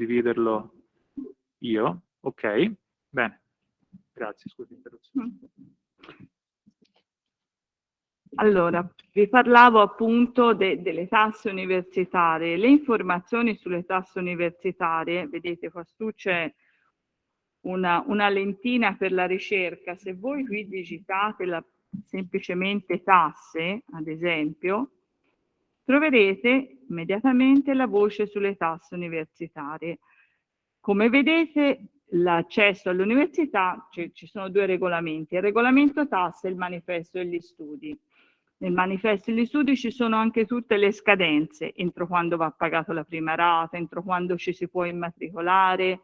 dividerlo io. Ok, bene. Grazie, scusi l'interruzione. Allora, vi parlavo appunto de delle tasse universitarie. Le informazioni sulle tasse universitarie, vedete qua su c'è una, una, lentina per la ricerca. Se voi qui digitate la, semplicemente tasse, ad esempio, troverete immediatamente la voce sulle tasse universitarie. Come vedete l'accesso all'università, ci sono due regolamenti, il regolamento tasse e il manifesto degli studi. Nel manifesto degli studi ci sono anche tutte le scadenze, entro quando va pagato la prima rata, entro quando ci si può immatricolare,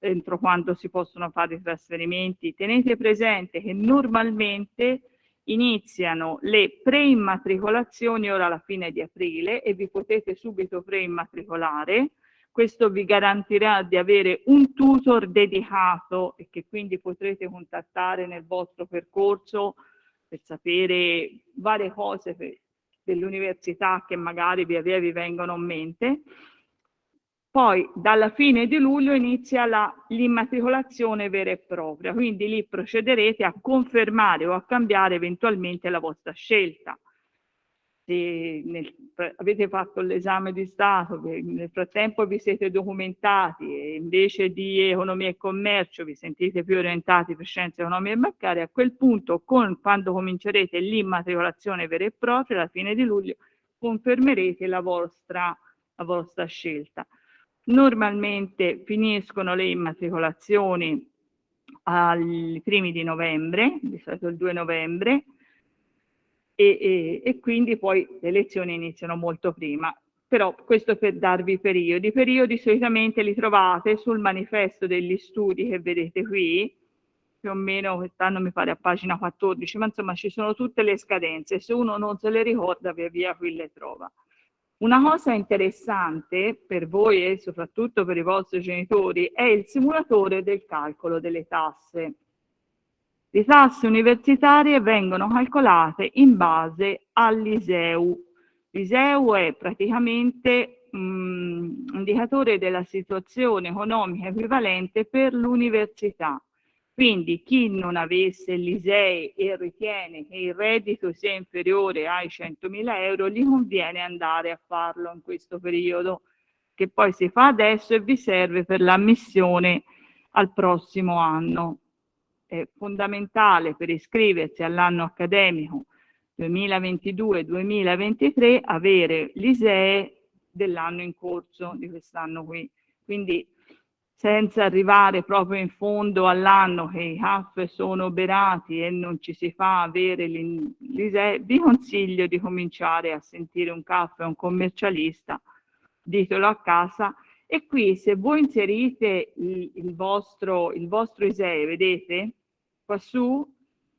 entro quando si possono fare i trasferimenti. Tenete presente che normalmente iniziano le preimmatricolazioni ora alla fine di aprile e vi potete subito preimmatricolare. Questo vi garantirà di avere un tutor dedicato e che quindi potrete contattare nel vostro percorso per sapere varie cose dell'università che magari via via vi vengono in mente. Poi dalla fine di luglio inizia l'immatricolazione vera e propria, quindi lì procederete a confermare o a cambiare eventualmente la vostra scelta se nel, avete fatto l'esame di Stato, nel frattempo vi siete documentati e invece di economia e commercio vi sentite più orientati per scienze economie e bancarie, a quel punto con, quando comincerete l'immatricolazione vera e propria, alla fine di luglio, confermerete la vostra, la vostra scelta. Normalmente finiscono le immatricolazioni ai primi di novembre, di solito il 2 novembre, e, e, e quindi poi le lezioni iniziano molto prima. Però questo per darvi i periodi. I periodi solitamente li trovate sul manifesto degli studi che vedete qui, più o meno quest'anno mi pare a pagina 14, ma insomma ci sono tutte le scadenze, se uno non se le ricorda via via qui le trova. Una cosa interessante per voi e soprattutto per i vostri genitori è il simulatore del calcolo delle tasse. Le tasse universitarie vengono calcolate in base all'ISEU. L'ISEU è praticamente un indicatore della situazione economica equivalente per l'università. Quindi chi non avesse l'ISEE e ritiene che il reddito sia inferiore ai 100.000 euro, gli conviene andare a farlo in questo periodo, che poi si fa adesso e vi serve per l'ammissione al prossimo anno è fondamentale per iscriversi all'anno accademico 2022-2023 avere l'ISEE dell'anno in corso di quest'anno qui. Quindi senza arrivare proprio in fondo all'anno che i CAF sono oberati e non ci si fa avere l'ISEE, vi consiglio di cominciare a sentire un CAF e un commercialista, ditelo a casa, e qui se voi inserite il, il, vostro, il vostro ISEE, vedete, quassù,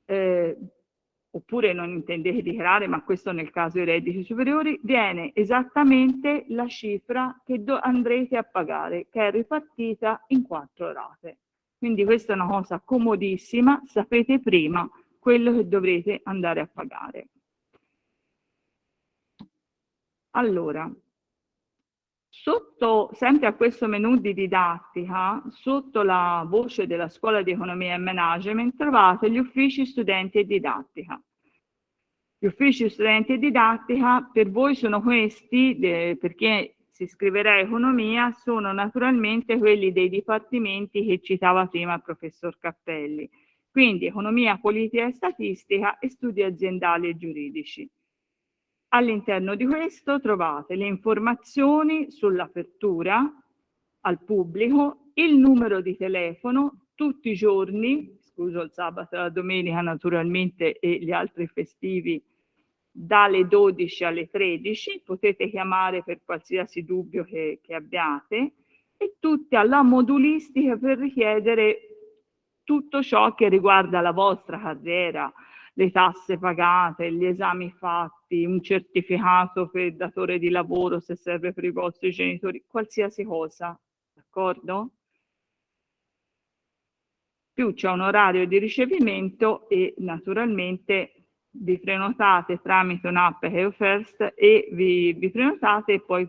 eh, oppure non intendete dichiarare, ma questo nel caso dei redditi superiori, viene esattamente la cifra che andrete a pagare, che è ripartita in quattro rate. Quindi questa è una cosa comodissima, sapete prima quello che dovrete andare a pagare. Allora, Sotto, sempre a questo menu di didattica, sotto la voce della Scuola di Economia e Management, trovate gli uffici studenti e didattica. Gli uffici studenti e didattica per voi sono questi, eh, perché si iscriverà a economia, sono naturalmente quelli dei dipartimenti che citava prima il professor Cappelli. Quindi economia, politica e statistica e studi aziendali e giuridici. All'interno di questo trovate le informazioni sull'apertura al pubblico, il numero di telefono, tutti i giorni, scuso il sabato e la domenica naturalmente e gli altri festivi, dalle 12 alle 13, potete chiamare per qualsiasi dubbio che, che abbiate, e tutti alla modulistica per richiedere tutto ciò che riguarda la vostra carriera, le tasse pagate, gli esami fatti, un certificato per il datore di lavoro se serve per i vostri genitori, qualsiasi cosa, d'accordo? Più c'è un orario di ricevimento e naturalmente vi prenotate tramite un'app HeoFirst e vi, vi prenotate e poi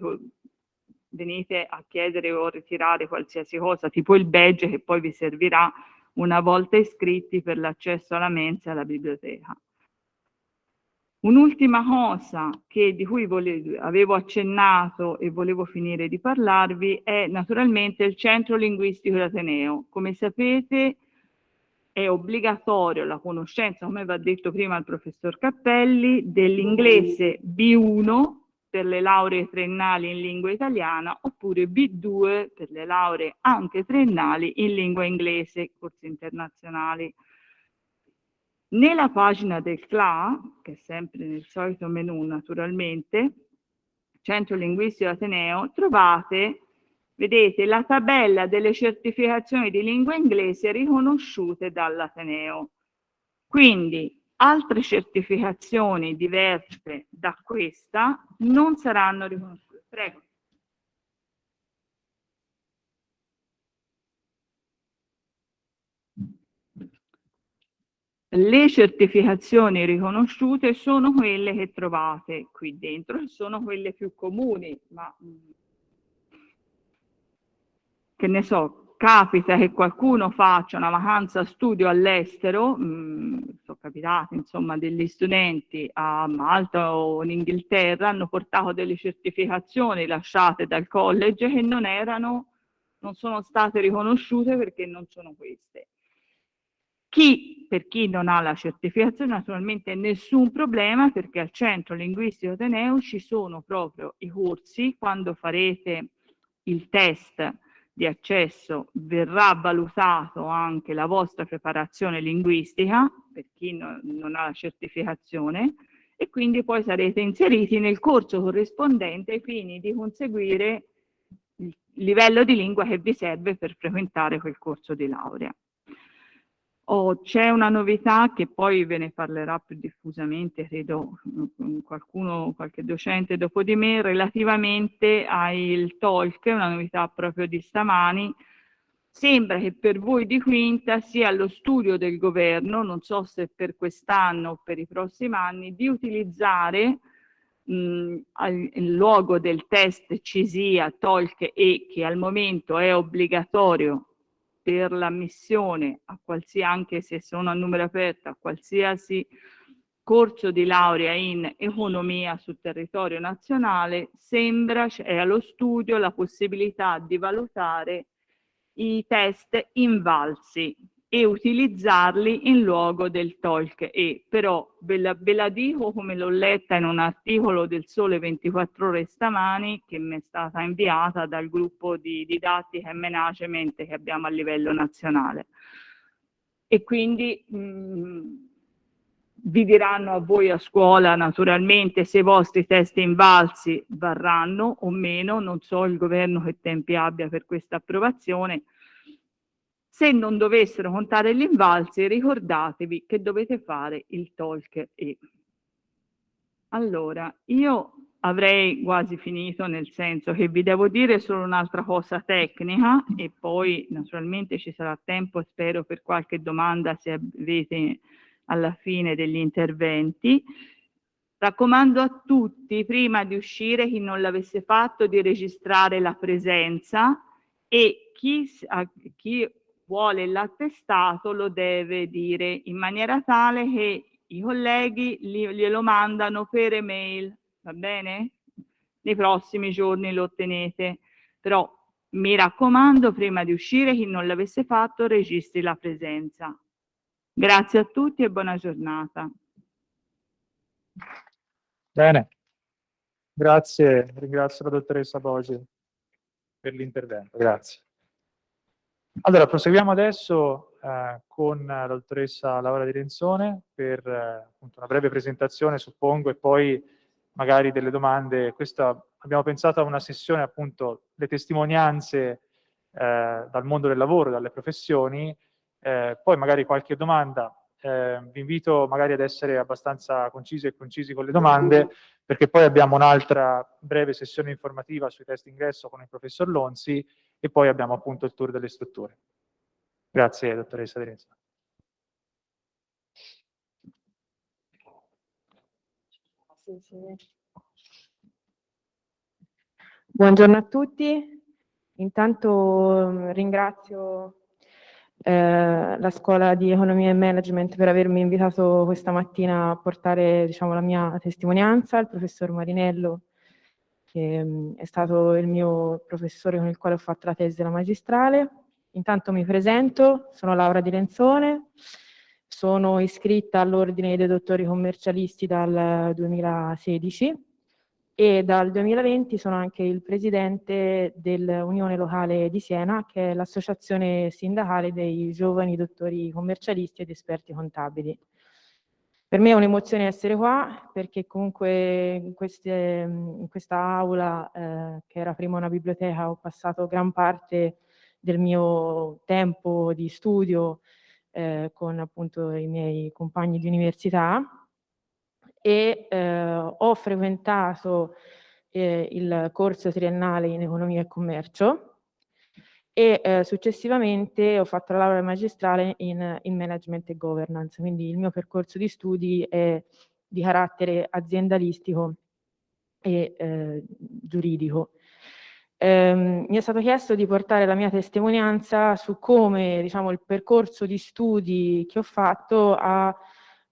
venite a chiedere o ritirare qualsiasi cosa, tipo il badge che poi vi servirà una volta iscritti per l'accesso alla mensa e alla biblioteca. Un'ultima cosa che, di cui volevo, avevo accennato e volevo finire di parlarvi è naturalmente il Centro Linguistico d'Ateneo. Come sapete è obbligatorio la conoscenza, come va detto prima il professor Cappelli, dell'inglese B1 per le lauree triennali in lingua italiana oppure B2 per le lauree anche triennali in lingua inglese, corsi internazionali. Nella pagina del CLA, che è sempre nel solito menu naturalmente, Centro Linguistico Ateneo, trovate, vedete, la tabella delle certificazioni di lingua inglese riconosciute dall'Ateneo. Quindi altre certificazioni diverse da questa non saranno riconosciute. Prego. Le certificazioni riconosciute sono quelle che trovate qui dentro, sono quelle più comuni, ma mm, che ne so, capita che qualcuno faccia una vacanza studio all'estero, mm, sono capitati insomma degli studenti a Malta o in Inghilterra, hanno portato delle certificazioni lasciate dal college che non erano, non sono state riconosciute perché non sono queste. Chi, per chi non ha la certificazione, naturalmente nessun problema perché al Centro Linguistico Ateneo ci sono proprio i corsi, quando farete il test di accesso verrà valutato anche la vostra preparazione linguistica, per chi no, non ha la certificazione, e quindi poi sarete inseriti nel corso corrispondente ai fini di conseguire il livello di lingua che vi serve per frequentare quel corso di laurea. Oh, c'è una novità che poi ve ne parlerà più diffusamente, credo qualcuno, qualche docente dopo di me, relativamente al talk, una novità proprio di stamani. Sembra che per voi di quinta sia lo studio del governo, non so se per quest'anno o per i prossimi anni, di utilizzare mh, il luogo del test CISIA, TOLC E, che al momento è obbligatorio per l'ammissione a qualsiasi, anche se sono a numero aperto, a qualsiasi corso di laurea in economia sul territorio nazionale, sembra è allo studio la possibilità di valutare i test invalsi e utilizzarli in luogo del TOLC e però ve la, ve la dico come l'ho letta in un articolo del Sole 24 ore stamani che mi è stata inviata dal gruppo di didattica e management che abbiamo a livello nazionale. E quindi mh, mm, vi diranno a voi a scuola naturalmente se i vostri test invalsi varranno o meno, non so il governo che tempi abbia per questa approvazione, se non dovessero contare gli invalsi, ricordatevi che dovete fare il talk e. Allora, io avrei quasi finito, nel senso che vi devo dire solo un'altra cosa tecnica e poi naturalmente ci sarà tempo, spero, per qualche domanda se avete alla fine degli interventi. Raccomando a tutti, prima di uscire, chi non l'avesse fatto, di registrare la presenza e chi, chi vuole l'attestato lo deve dire in maniera tale che i colleghi glielo mandano per email, va bene? Nei prossimi giorni lo ottenete, però mi raccomando prima di uscire chi non l'avesse fatto registri la presenza. Grazie a tutti e buona giornata. Bene, grazie, ringrazio la dottoressa Bogi per l'intervento, grazie. Allora, proseguiamo adesso eh, con la dottoressa Laura Di Renzone per eh, una breve presentazione, suppongo, e poi magari delle domande. Questa, abbiamo pensato a una sessione, appunto, le testimonianze eh, dal mondo del lavoro, dalle professioni, eh, poi magari qualche domanda. Eh, vi invito magari ad essere abbastanza concisi e concisi con le domande, perché poi abbiamo un'altra breve sessione informativa sui test ingresso con il professor Lonzi e poi abbiamo appunto il tour delle strutture. Grazie, dottoressa Teresa. Buongiorno a tutti. Intanto mm, ringrazio eh, la Scuola di Economia e Management per avermi invitato questa mattina a portare diciamo, la mia testimonianza, il professor Marinello, che mh, mm, è stato il mio professore con il quale ho fatto la tesi della magistrale. Intanto mi presento, sono Laura Di Lenzone, sono iscritta all'Ordine dei Dottori Commercialisti dal 2016 e dal 2020 sono anche il presidente dell'Unione Locale di Siena, che è l'associazione sindacale dei giovani dottori commercialisti ed esperti contabili. Per me è un'emozione essere qua, perché comunque in, queste, in questa aula, eh, che era prima una biblioteca, ho passato gran parte del mio tempo di studio eh, con appunto i miei compagni di università e eh, ho frequentato eh, il corso triennale in economia e commercio e eh, successivamente ho fatto la laurea magistrale in, in, management e governance, quindi il mio percorso di studi è di carattere aziendalistico e eh, giuridico. Um, mi è stato chiesto di portare la mia testimonianza su come diciamo, il percorso di studi che ho fatto ha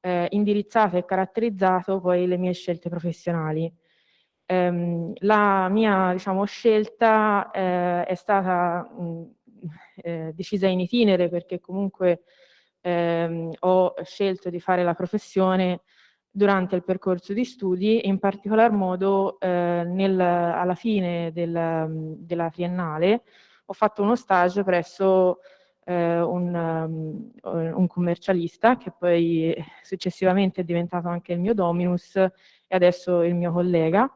eh, indirizzato e caratterizzato poi le mie scelte professionali. Um, la mia diciamo, scelta eh, è stata mh, eh, decisa in itinere perché comunque ehm, ho scelto di fare la professione durante il percorso di studi, in particolar modo eh, nel, alla fine del, della triennale ho fatto uno stage presso eh, un, um, un, commercialista che poi successivamente è diventato anche il mio dominus e adesso il mio collega.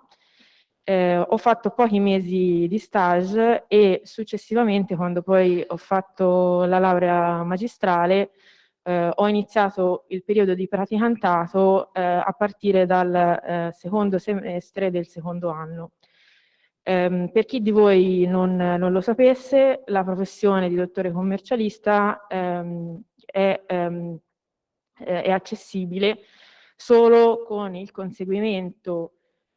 Eh, ho fatto pochi mesi di stage e successivamente quando poi ho fatto la laurea magistrale eh, ho iniziato il periodo di praticantato eh, a partire dal eh, secondo semestre del secondo anno. Um, per chi di voi non, non, lo sapesse, la professione di dottore commercialista um, è, um, è, accessibile solo con il conseguimento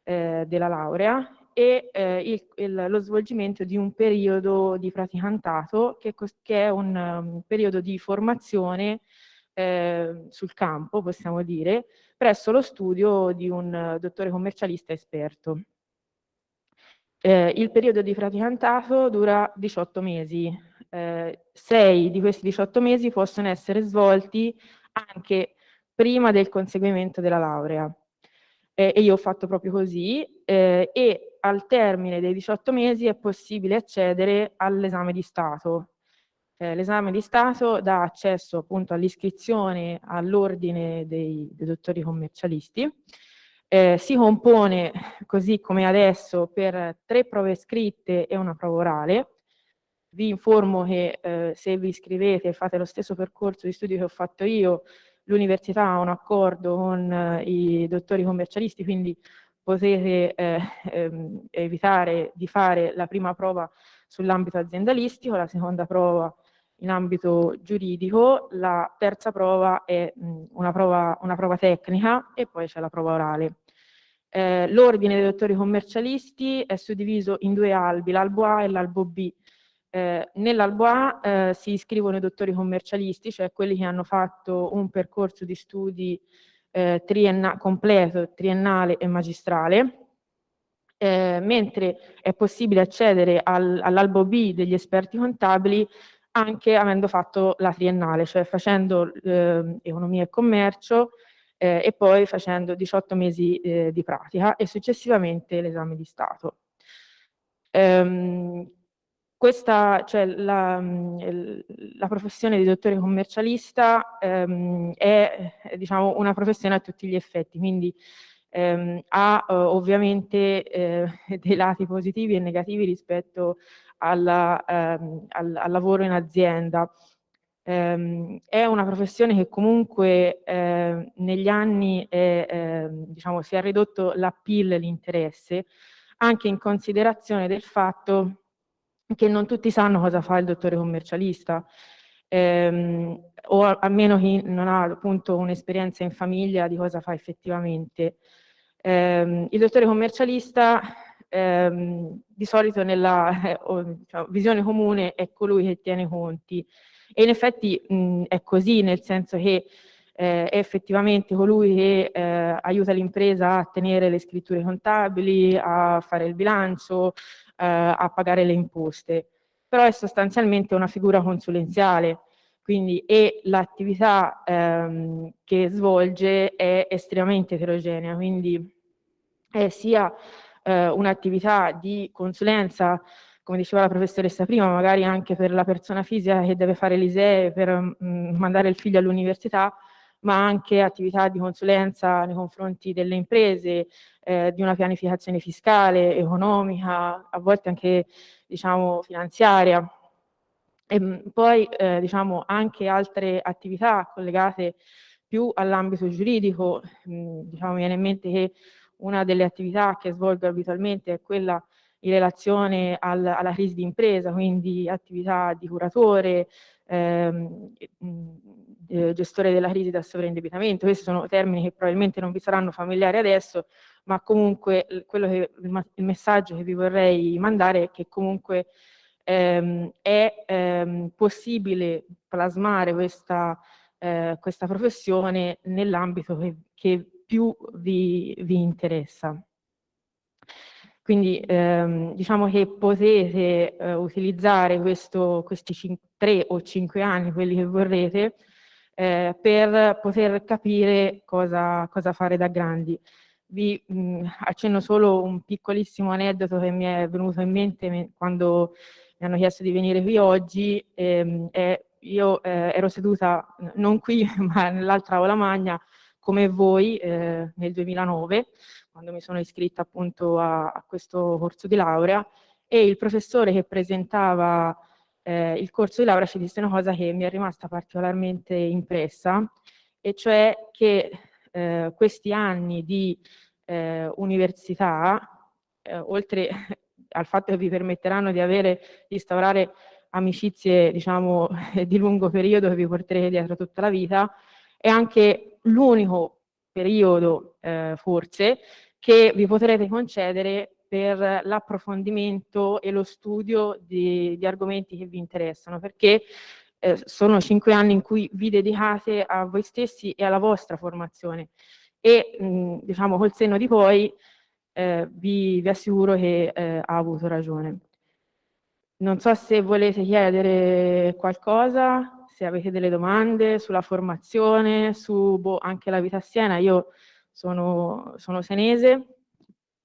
eh, della laurea e eh, il, il, lo svolgimento di un periodo di praticantato che, che è un um, periodo di formazione eh, sul campo, possiamo dire, presso lo studio di un uh, dottore commercialista esperto. Eh, il periodo di praticantato dura 18 mesi, eh, 6 di questi 18 mesi possono essere svolti anche prima del conseguimento della laurea. Eh, e io ho fatto proprio così eh, e al termine dei 18 mesi è possibile accedere all'esame di Stato. Eh, l'esame di Stato dà accesso appunto all'iscrizione all'ordine dei, dei dottori commercialisti eh, si compone, così come adesso, per tre prove scritte e una prova orale. Vi informo che eh, se vi iscrivete e fate lo stesso percorso di studio che ho fatto io, l'università ha un accordo con eh, i dottori commercialisti, quindi potete eh, ehm, evitare di fare la prima prova sull'ambito aziendalistico, la seconda prova in ambito giuridico, la terza prova è mh, una, prova, una, prova, tecnica e poi c'è la prova orale. Eh, L'ordine dei dottori commercialisti è suddiviso in due albi, l'albo A e l'albo B. Eh, Nell'albo A eh, si iscrivono i dottori commercialisti, cioè quelli che hanno fatto un percorso di studi eh, trienna completo, triennale e magistrale, eh, mentre è possibile accedere al, all'albo B degli esperti contabili anche avendo fatto la triennale, cioè facendo eh, economia e commercio e poi facendo 18 mesi di pratica e successivamente l'esame di Stato. Ehm, questa, cioè la, la, professione di dottore commercialista ehm, è diciamo, una professione a tutti gli effetti, quindi ehm, ha eh, ovviamente eh, dei lati positivi e negativi rispetto alla, ehm, al, al, lavoro in azienda. Ehm, è una professione che comunque eh, negli anni è, eh, diciamo, si è ridotto l'appeal, l'interesse, anche in considerazione del fatto che non tutti sanno cosa fa il dottore commercialista, ehm, o almeno chi non ha appunto un'esperienza in famiglia di cosa fa effettivamente. Eh, il dottore commercialista ehm, di solito nella eh, diciamo, visione comune è colui che tiene conti e in effetti mh, è così, nel senso che eh, è effettivamente colui che eh, aiuta l'impresa a tenere le scritture contabili, a fare il bilancio, a pagare le imposte, però è sostanzialmente una figura consulenziale, quindi l'attività ehm, che svolge è estremamente eterogenea, quindi è sia eh, un'attività di consulenza come diceva la professoressa prima, magari anche per la persona fisica che deve fare l'ISEE per mh, mm, mandare il figlio all'università, ma anche attività di consulenza nei confronti delle imprese, eh, di una pianificazione fiscale, economica, a volte anche diciamo, finanziaria. E mm, poi eh, diciamo, anche altre attività collegate più all'ambito giuridico, mh, mm, diciamo, viene in mente che una delle attività che svolgo abitualmente è quella in relazione al, alla crisi di impresa, quindi attività di curatore, ehm, eh, gestore della crisi da sovraindebitamento. Questi sono termini che probabilmente non vi saranno familiari adesso, ma comunque che, il messaggio che vi vorrei mandare è che comunque ehm, è ehm, possibile plasmare questa, eh, questa professione nell'ambito che, che più vi, vi interessa. Quindi ehm, diciamo che potete eh, utilizzare questo, questi tre o cinque anni, quelli che vorrete, eh, per poter capire cosa, cosa, fare da grandi. Vi mh, accenno solo un piccolissimo aneddoto che mi è venuto in mente quando mi hanno chiesto di venire qui oggi. Ehm, io eh, ero seduta non qui ma nell'altra aula magna come voi eh, nel 2009 quando mi sono iscritta appunto a, a questo corso di laurea e il professore che presentava eh, il corso di laurea ci disse una cosa che mi è rimasta particolarmente impressa e cioè che eh, questi anni di eh, università, eh, oltre al fatto che vi permetteranno di avere, di instaurare amicizie diciamo di lungo periodo che vi porterete dietro tutta la vita, è anche l'unico periodo eh, forse che vi potrete concedere per l'approfondimento e lo studio di, di, argomenti che vi interessano, perché eh, sono cinque anni in cui vi dedicate a voi stessi e alla vostra formazione e mh, diciamo col senno di poi eh, vi, vi, assicuro che eh, ha avuto ragione. Non so se volete chiedere qualcosa, se avete delle domande sulla formazione, su boh, anche la vita a Siena, io sono, sono senese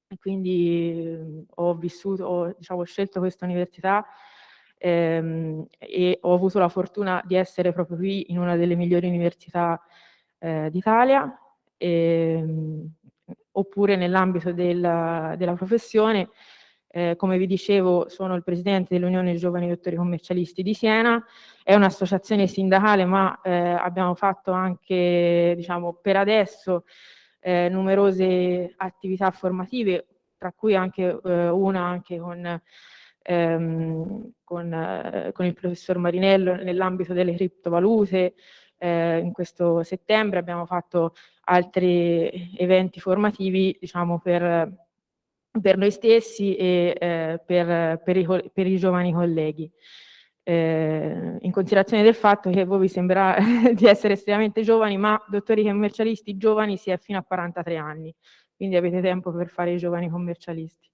e quindi ehm, ho vissuto, ho, diciamo, scelto questa università ehm, e ho avuto la fortuna di essere proprio qui in una delle migliori università eh, d'Italia, ehm, oppure nell'ambito della, della professione. Eh, come vi dicevo, sono il presidente dell'Unione Giovani Dottori Commercialisti di Siena, è un'associazione sindacale, ma eh, abbiamo fatto anche, diciamo, per adesso eh, numerose attività formative, tra cui anche eh, una anche con, ehm, con, eh, con, il professor Marinello nell'ambito delle criptovalute. Eh, in questo settembre abbiamo fatto altri eventi formativi diciamo, per, per noi stessi e eh, per, per, i, per i giovani colleghi eh, in considerazione del fatto che voi vi sembra di essere estremamente giovani, ma dottori commercialisti giovani si è fino a 43 anni, quindi avete tempo per fare i giovani commercialisti.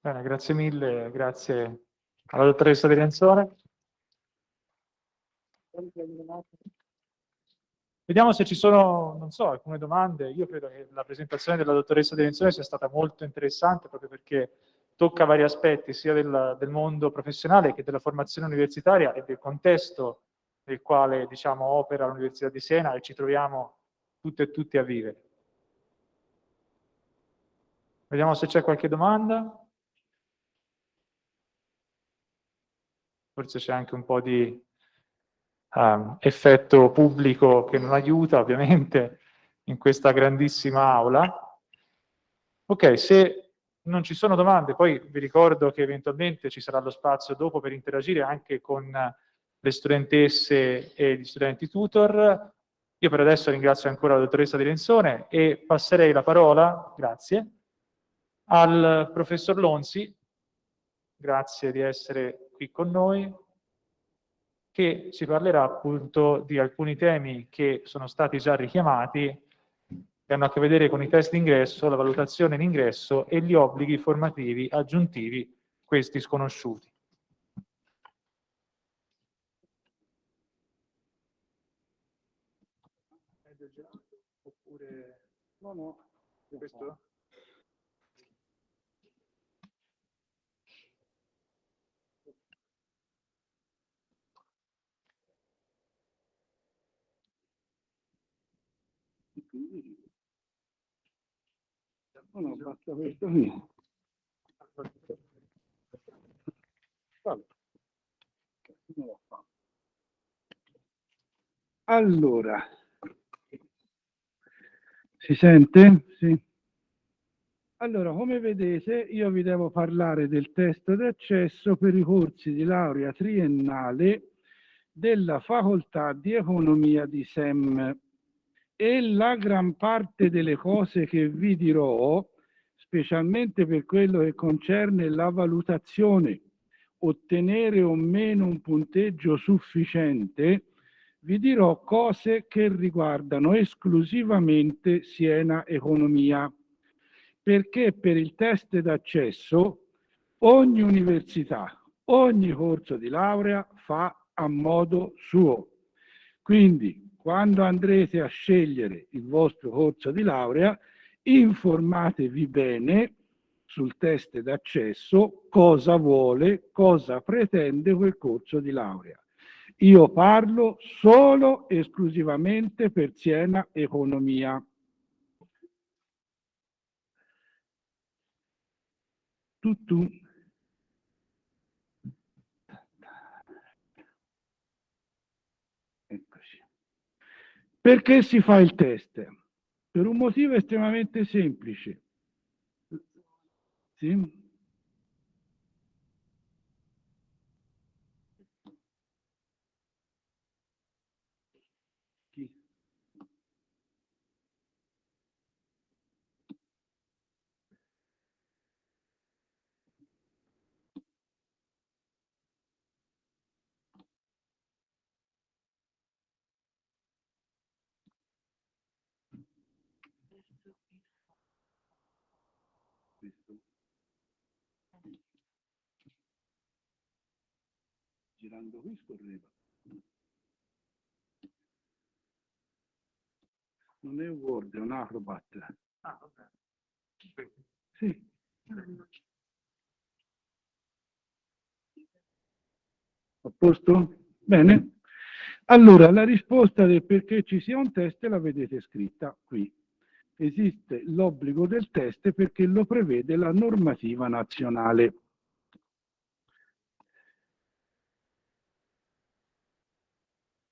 Bene, grazie mille, grazie alla dottoressa Di Renzone. Vediamo se ci sono, non so, alcune domande. Io credo che la presentazione della dottoressa De Renzone sia stata molto interessante proprio perché tocca vari aspetti sia del, del, mondo professionale che della formazione universitaria e del contesto nel quale diciamo, opera l'Università di Siena e ci troviamo tutte e tutti a vivere. Vediamo se c'è qualche domanda. Forse c'è anche un po' di um, effetto pubblico che non aiuta ovviamente in questa grandissima aula. Ok, se non ci sono domande, poi vi ricordo che eventualmente ci sarà lo spazio dopo per interagire anche con le studentesse e gli studenti tutor. Io per adesso ringrazio ancora la dottoressa Di Lenzone e passerei la parola, grazie, al professor Lonzi, grazie di essere qui con noi, che ci parlerà appunto di alcuni temi che sono stati già richiamati che hanno a che vedere con i test d'ingresso, la valutazione in ingresso e gli obblighi formativi aggiuntivi, questi sconosciuti. Oppure... No, no. Questo? No, no, basta questo qui. Allora, si sente? Sì. Allora, come vedete, io vi devo parlare del test d'accesso per i corsi di laurea triennale della facoltà di economia di SEM e la gran parte delle cose che vi dirò, specialmente per quello che concerne la valutazione, ottenere o meno un punteggio sufficiente, vi dirò cose che riguardano esclusivamente Siena Economia, perché per il test d'accesso ogni università, ogni corso di laurea fa a modo suo. Quindi quando andrete a scegliere il vostro corso di laurea, informatevi bene sul test d'accesso cosa vuole, cosa pretende quel corso di laurea. Io parlo solo esclusivamente per Siena Economia. Tutto. Perché si fa il test? Per un motivo estremamente semplice. Sì? Girando qui scorreva. Non è un Word, è un Acrobat. Ah, vabbè. Sì. A posto? Bene. Allora, la risposta del perché ci sia un test la vedete scritta qui. Esiste l'obbligo del test perché lo prevede la normativa nazionale.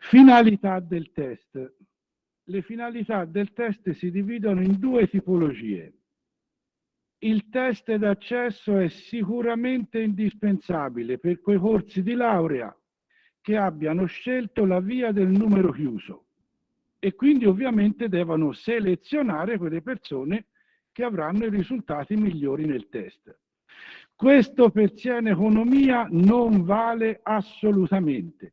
Finalità del test. Le finalità del test si dividono in due tipologie. Il test d'accesso è sicuramente indispensabile per quei corsi di laurea che abbiano scelto la via del numero chiuso e quindi ovviamente devono selezionare quelle persone che avranno i risultati migliori nel test. Questo per Siena Economia non vale assolutamente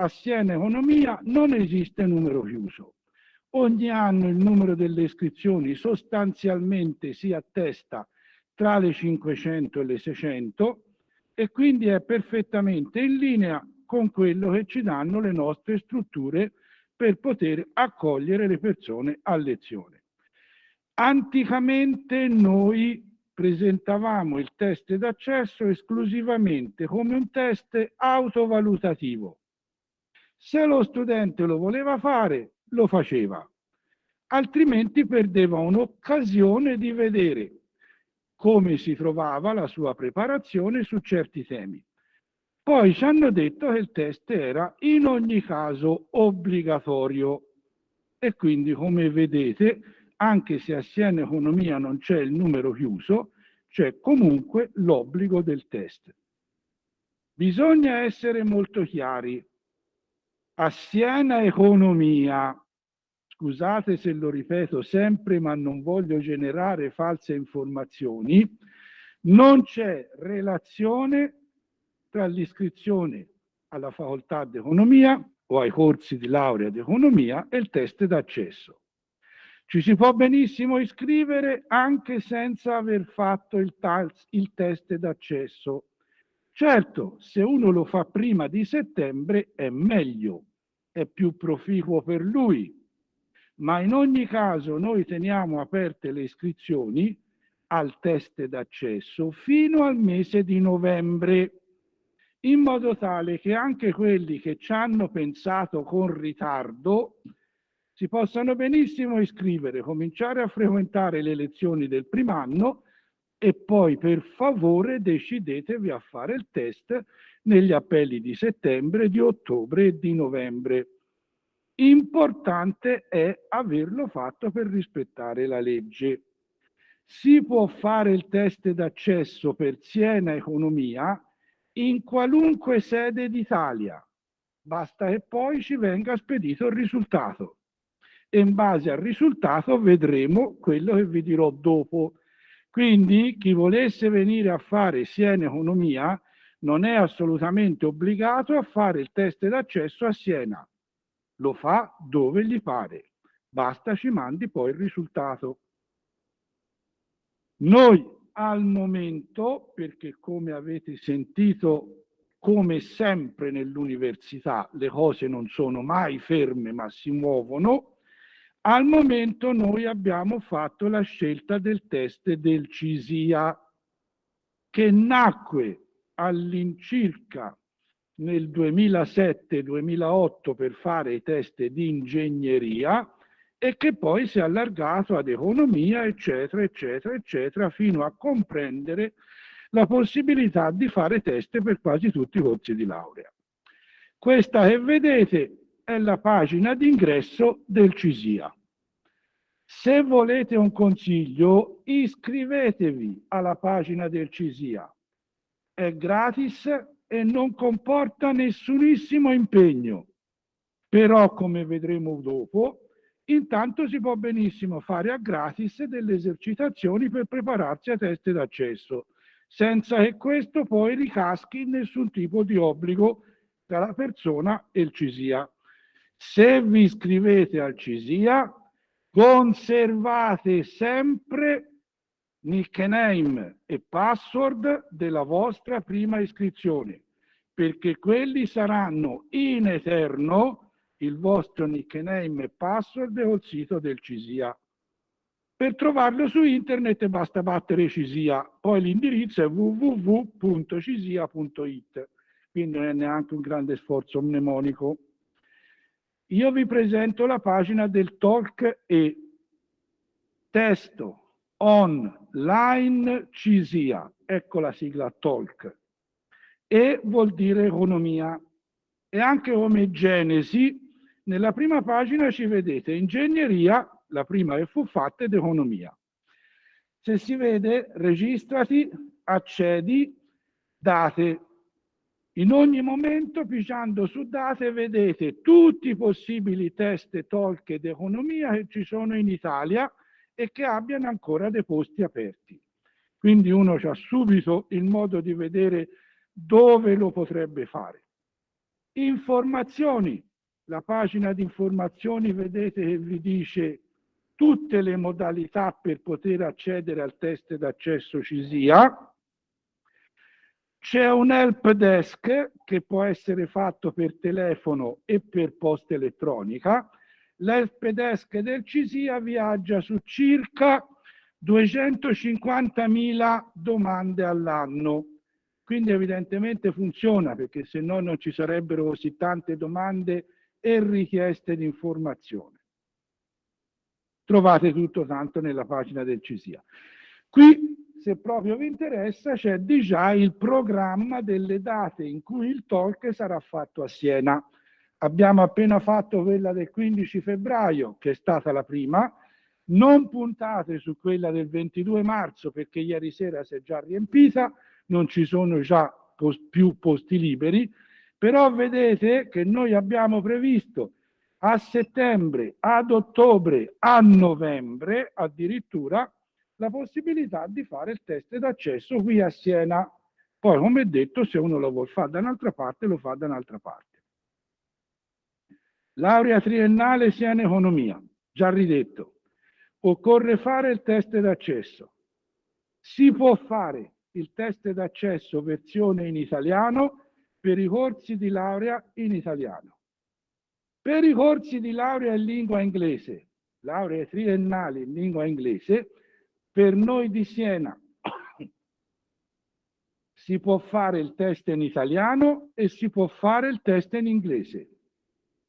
a Siena Economia non esiste numero chiuso. Ogni anno il numero delle iscrizioni sostanzialmente si attesta tra le 500 e le 600 e quindi è perfettamente in linea con quello che ci danno le nostre strutture per poter accogliere le persone a lezione. Anticamente noi presentavamo il test d'accesso esclusivamente come un test autovalutativo, se lo studente lo voleva fare, lo faceva, altrimenti perdeva un'occasione di vedere come si trovava la sua preparazione su certi temi. Poi ci hanno detto che il test era in ogni caso obbligatorio e quindi come vedete anche se a Siena Economia non c'è il numero chiuso, c'è comunque l'obbligo del test. Bisogna essere molto chiari a Siena Economia scusate se lo ripeto sempre, ma non voglio generare false informazioni, non c'è relazione tra l'iscrizione alla facoltà di economia o ai corsi di laurea di economia e il test d'accesso. Ci si può benissimo iscrivere anche senza aver fatto il, il test d'accesso. Certo, se uno lo fa prima di settembre è meglio, è più proficuo per lui, ma in ogni caso noi teniamo aperte le iscrizioni al test d'accesso fino al mese di novembre, in modo tale che anche quelli che ci hanno pensato con ritardo si possano benissimo iscrivere, cominciare a frequentare le lezioni del primo anno e poi per favore decidetevi a fare il test negli appelli di settembre, di ottobre e di novembre. Importante è averlo fatto per rispettare la legge. Si può fare il test d'accesso per Siena Economia in qualunque sede d'Italia, basta che poi ci venga spedito il risultato e in base al risultato vedremo quello che vi dirò dopo. Quindi chi volesse venire a fare Siena Economia non è assolutamente obbligato a fare il test d'accesso a Siena. Lo fa dove gli pare. Basta ci mandi poi il risultato. Noi al momento, perché come avete sentito, come sempre nell'università, le cose non sono mai ferme ma si muovono, al momento noi abbiamo fatto la scelta del test del CISIA che nacque all'incirca nel 2007-2008 per fare i test di ingegneria e che poi si è allargato ad economia, eccetera, eccetera, eccetera, fino a comprendere la possibilità di fare test per quasi tutti i corsi di laurea. Questa che vedete è la pagina d'ingresso del CISIA. Se volete un consiglio, iscrivetevi alla pagina del CISIA. È gratis e non comporta nessunissimo impegno. Però, come vedremo dopo, intanto si può benissimo fare a gratis delle esercitazioni per prepararsi a test d'accesso, senza che questo poi ricaschi in nessun tipo di obbligo tra la persona e il CISIA. Se vi iscrivete al CISIA, conservate sempre nickname e password della vostra prima iscrizione, perché quelli saranno in eterno il vostro nickname e password col sito del CISIA. Per trovarlo su internet basta battere CISIA, poi l'indirizzo è www.cisia.it, quindi non è neanche un grande sforzo mnemonico. Io vi presento la pagina del Talk e testo online CISIA, ecco la sigla Talk, e vuol dire economia. E anche come genesi, nella prima pagina ci vedete ingegneria, la prima che fu fatta, ed economia. Se si vede, registrati, accedi, date, in ogni momento, pisciando su date, vedete tutti i possibili test talk ed economia che ci sono in Italia e che abbiano ancora dei posti aperti. Quindi uno ha subito il modo di vedere dove lo potrebbe fare. Informazioni. La pagina di informazioni vedete che vi dice tutte le modalità per poter accedere al test d'accesso CISIA, c'è un help desk che può essere fatto per telefono e per posta elettronica. L'help desk del CISIA viaggia su circa 250.000 domande all'anno. Quindi evidentemente funziona perché se no non ci sarebbero così tante domande e richieste di informazione. Trovate tutto tanto nella pagina del CISIA. Qui se proprio vi interessa, c'è già il programma delle date in cui il talk sarà fatto a Siena. Abbiamo appena fatto quella del 15 febbraio, che è stata la prima, non puntate su quella del 22 marzo perché ieri sera si è già riempita, non ci sono già post più posti liberi, però vedete che noi abbiamo previsto a settembre, ad ottobre, a novembre addirittura la possibilità di fare il test d'accesso qui a Siena. Poi, come detto, se uno lo vuole fare da un'altra parte, lo fa da un'altra parte. Laurea triennale in economia, già ridetto. Occorre fare il test d'accesso. Si può fare il test d'accesso versione in italiano per i corsi di laurea in italiano. Per i corsi di laurea in lingua inglese, laurea triennali in lingua inglese, per noi di Siena si può fare il test in italiano e si può fare il test in inglese.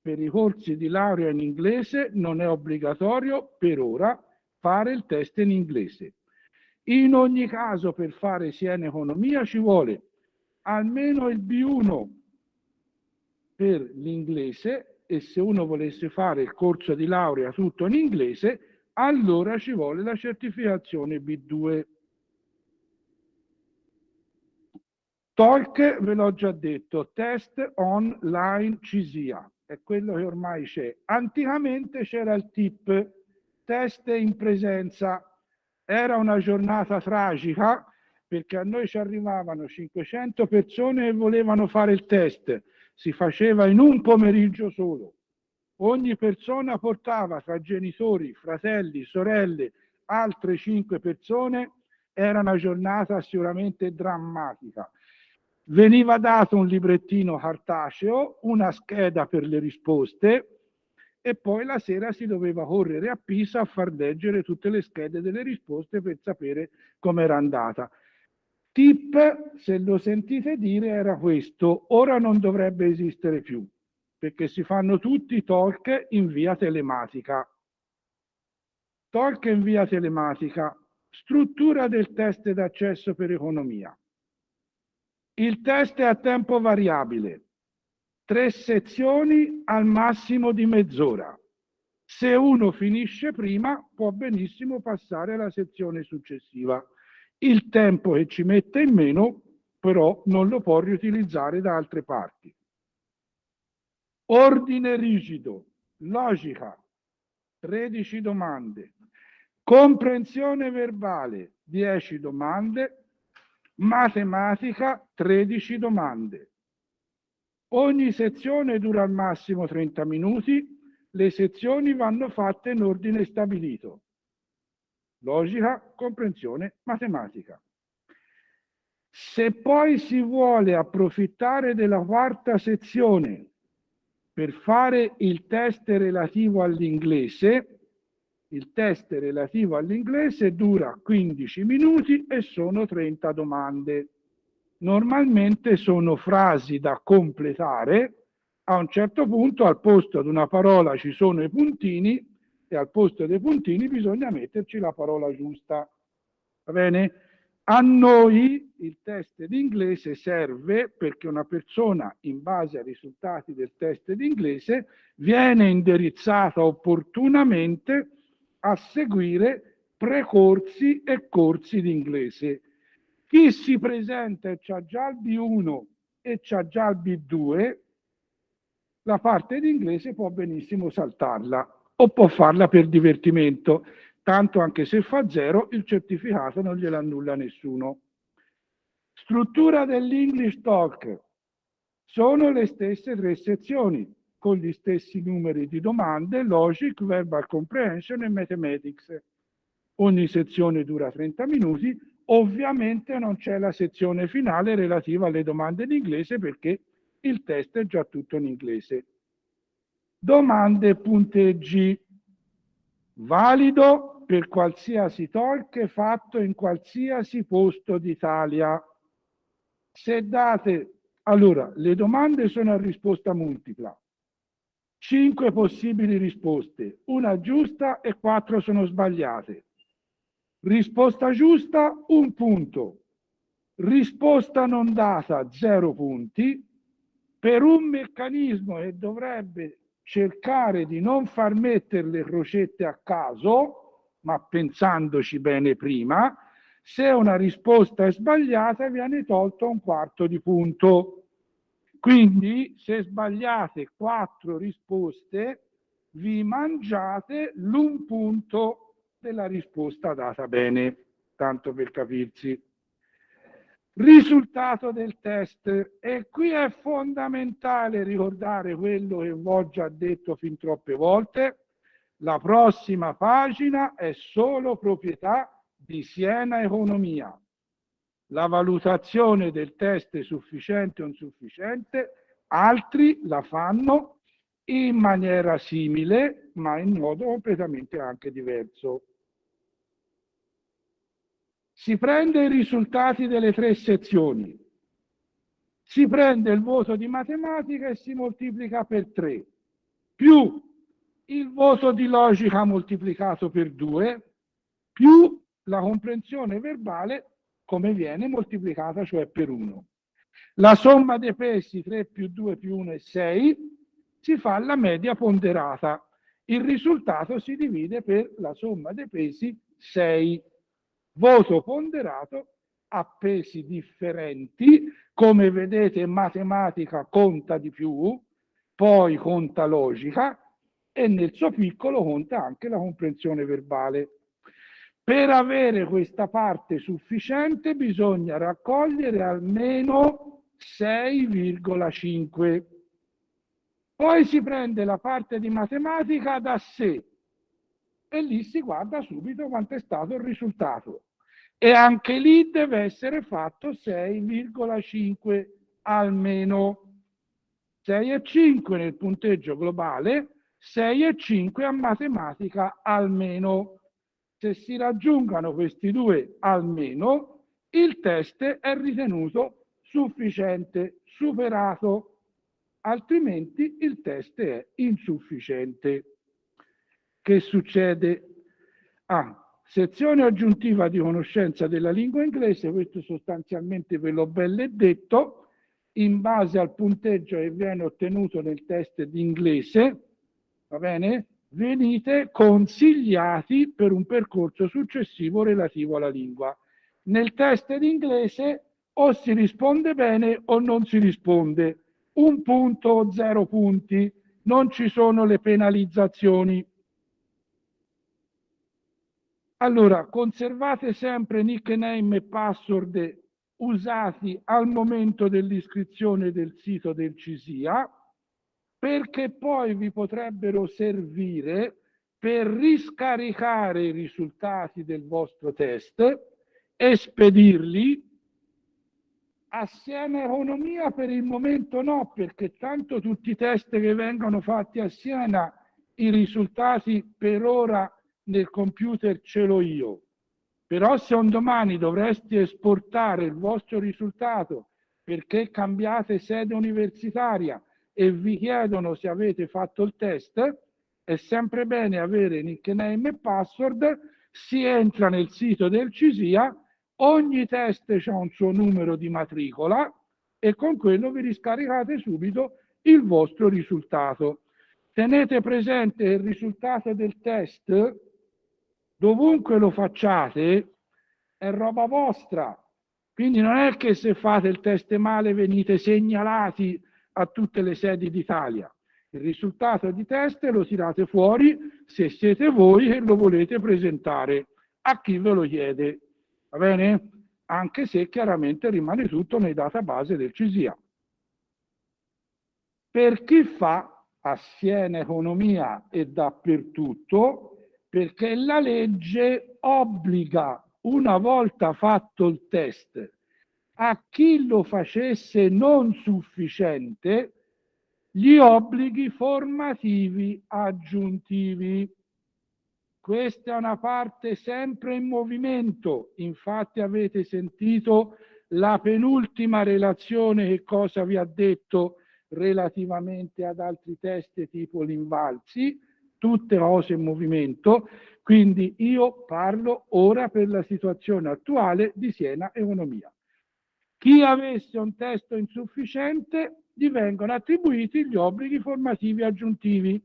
Per i corsi di laurea in inglese non è obbligatorio per ora fare il test in inglese. In ogni caso per fare Siena Economia ci vuole almeno il B1 per l'inglese e se uno volesse fare il corso di laurea tutto in inglese, allora ci vuole la certificazione B2. Talk, ve l'ho già detto, test online CISIA, è quello che ormai c'è. Anticamente c'era il TIP, test in presenza. Era una giornata tragica perché a noi ci arrivavano 500 persone e volevano fare il test si faceva in un pomeriggio solo. Ogni persona portava tra genitori, fratelli, sorelle, altre cinque persone, era una giornata sicuramente drammatica. Veniva dato un librettino cartaceo, una scheda per le risposte e poi la sera si doveva correre a Pisa a far leggere tutte le schede delle risposte per sapere com'era andata. Tip, se lo sentite dire, era questo. Ora non dovrebbe esistere più, perché si fanno tutti i talk in via telematica. Talk in via telematica. Struttura del test d'accesso per economia. Il test è a tempo variabile. Tre sezioni al massimo di mezz'ora. Se uno finisce prima, può benissimo passare alla sezione successiva. Il tempo che ci mette in meno, però, non lo può riutilizzare da altre parti. Ordine rigido, logica, 13 domande. Comprensione verbale, 10 domande. Matematica, 13 domande. Ogni sezione dura al massimo 30 minuti. Le sezioni vanno fatte in ordine stabilito logica, comprensione, matematica. Se poi si vuole approfittare della quarta sezione per fare il test relativo all'inglese, il test relativo all'inglese dura 15 minuti e sono 30 domande. Normalmente sono frasi da completare, a un certo punto al posto di una parola ci sono i puntini e al posto dei puntini bisogna metterci la parola giusta. Va bene? A noi il test d'inglese serve perché una persona, in base ai risultati del test d'inglese, viene indirizzata opportunamente a seguire precorsi e corsi d'inglese. Chi si presenta e ha già il B1 e ha già il B2, la parte d'inglese può benissimo saltarla o può farla per divertimento, tanto anche se fa zero il certificato non glielo annulla nessuno. Struttura dell'English Talk. Sono le stesse tre sezioni, con gli stessi numeri di domande, Logic, Verbal Comprehension e Mathematics. Ogni sezione dura 30 minuti, ovviamente non c'è la sezione finale relativa alle domande in inglese perché il test è già tutto in inglese domande punteggi valido per qualsiasi talk fatto in qualsiasi posto d'Italia. Se date, allora, le domande sono a risposta multipla. Cinque possibili risposte, una giusta e quattro sono sbagliate. Risposta giusta, un punto. Risposta non data, zero punti. Per un meccanismo che dovrebbe cercare di non far mettere le crocette a caso, ma pensandoci bene prima, se una risposta è sbagliata viene tolto un quarto di punto. Quindi se sbagliate quattro risposte vi mangiate l'un punto della risposta data bene, tanto per capirsi. Risultato del test. E qui è fondamentale ricordare quello che ho già detto fin troppe volte. La prossima pagina è solo proprietà di Siena Economia. La valutazione del test è sufficiente o insufficiente, altri la fanno in maniera simile, ma in modo completamente anche diverso. Si prende i risultati delle tre sezioni, si prende il voto di matematica e si moltiplica per 3, più il voto di logica moltiplicato per 2, più la comprensione verbale come viene moltiplicata, cioè per 1. La somma dei pesi 3 più 2 più 1 è 6, si fa la media ponderata. Il risultato si divide per la somma dei pesi 6. Voto ponderato a pesi differenti, come vedete matematica conta di più, poi conta logica e nel suo piccolo conta anche la comprensione verbale. Per avere questa parte sufficiente bisogna raccogliere almeno 6,5. Poi si prende la parte di matematica da sé e lì si guarda subito quanto è stato il risultato. E anche lì deve essere fatto 6,5 almeno. 6,5 nel punteggio globale, 6,5 a matematica almeno. Se si raggiungano questi due almeno, il test è ritenuto sufficiente, superato, altrimenti il test è insufficiente. Che succede? Ah, sezione aggiuntiva di conoscenza della lingua inglese, questo sostanzialmente ve l'ho belle detto, in base al punteggio che viene ottenuto nel test di inglese, va bene? Venite consigliati per un percorso successivo relativo alla lingua. Nel test di inglese o si risponde bene o non si risponde. Un punto o zero punti, non ci sono le penalizzazioni. Allora, conservate sempre nickname e password usati al momento dell'iscrizione del sito del CISIA, perché poi vi potrebbero servire per riscaricare i risultati del vostro test e spedirli assieme a Economia per il momento no, perché tanto tutti i test che vengono fatti a Siena, i risultati per ora nel computer ce l'ho io. Però se un domani dovresti esportare il vostro risultato perché cambiate sede universitaria e vi chiedono se avete fatto il test, è sempre bene avere nickname e password, si entra nel sito del CISIA, ogni test ha un suo numero di matricola e con quello vi riscaricate subito il vostro risultato. Tenete presente il risultato del test dovunque lo facciate, è roba vostra. Quindi non è che se fate il test male venite segnalati a tutte le sedi d'Italia. Il risultato di test lo tirate fuori se siete voi che lo volete presentare a chi ve lo chiede. Va bene? Anche se chiaramente rimane tutto nei database del CISIA. Per chi fa a Siena Economia e dappertutto, perché la legge obbliga, una volta fatto il test, a chi lo facesse non sufficiente, gli obblighi formativi aggiuntivi. Questa è una parte sempre in movimento, infatti avete sentito la penultima relazione che cosa vi ha detto relativamente ad altri test tipo l'Invalsi, tutte cose in movimento, quindi io parlo ora per la situazione attuale di Siena Economia. Chi avesse un testo insufficiente gli vengono attribuiti gli obblighi formativi aggiuntivi